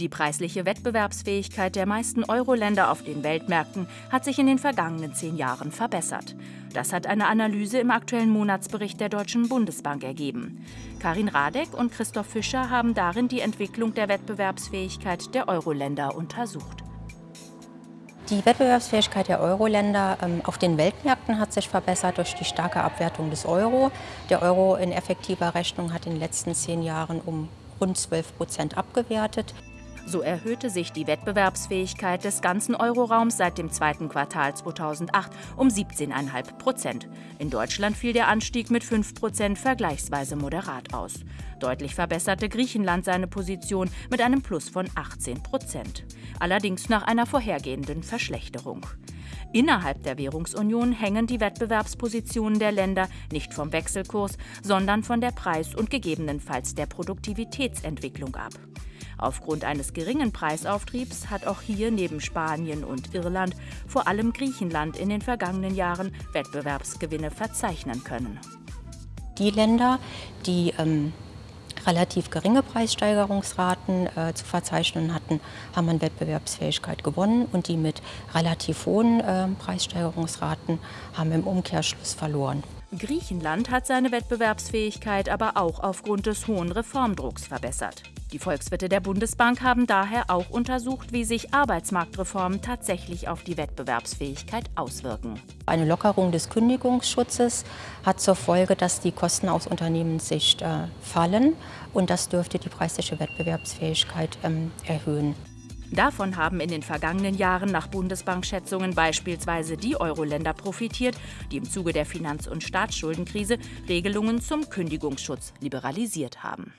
Die preisliche Wettbewerbsfähigkeit der meisten Euro-Länder auf den Weltmärkten hat sich in den vergangenen zehn Jahren verbessert. Das hat eine Analyse im aktuellen Monatsbericht der Deutschen Bundesbank ergeben. Karin Radek und Christoph Fischer haben darin die Entwicklung der Wettbewerbsfähigkeit der Euro-Länder untersucht. Die Wettbewerbsfähigkeit der Euro-Länder ähm, auf den Weltmärkten hat sich verbessert durch die starke Abwertung des Euro. Der Euro in effektiver Rechnung hat in den letzten zehn Jahren um rund 12 Prozent abgewertet. So erhöhte sich die Wettbewerbsfähigkeit des ganzen Euroraums seit dem zweiten Quartal 2008 um 17,5 Prozent. In Deutschland fiel der Anstieg mit 5 Prozent vergleichsweise moderat aus. Deutlich verbesserte Griechenland seine Position mit einem Plus von 18 Prozent. Allerdings nach einer vorhergehenden Verschlechterung. Innerhalb der Währungsunion hängen die Wettbewerbspositionen der Länder nicht vom Wechselkurs, sondern von der Preis- und gegebenenfalls der Produktivitätsentwicklung ab. Aufgrund eines geringen Preisauftriebs hat auch hier neben Spanien und Irland vor allem Griechenland in den vergangenen Jahren Wettbewerbsgewinne verzeichnen können. Die Länder, die ähm, relativ geringe Preissteigerungsraten äh, zu verzeichnen hatten, haben an Wettbewerbsfähigkeit gewonnen und die mit relativ hohen äh, Preissteigerungsraten haben im Umkehrschluss verloren. Griechenland hat seine Wettbewerbsfähigkeit aber auch aufgrund des hohen Reformdrucks verbessert. Die Volkswirte der Bundesbank haben daher auch untersucht, wie sich Arbeitsmarktreformen tatsächlich auf die Wettbewerbsfähigkeit auswirken. Eine Lockerung des Kündigungsschutzes hat zur Folge, dass die Kosten aus Unternehmenssicht äh, fallen und das dürfte die preisliche Wettbewerbsfähigkeit ähm, erhöhen. Davon haben in den vergangenen Jahren nach Bundesbankschätzungen beispielsweise die Euro-Länder profitiert, die im Zuge der Finanz- und Staatsschuldenkrise Regelungen zum Kündigungsschutz liberalisiert haben.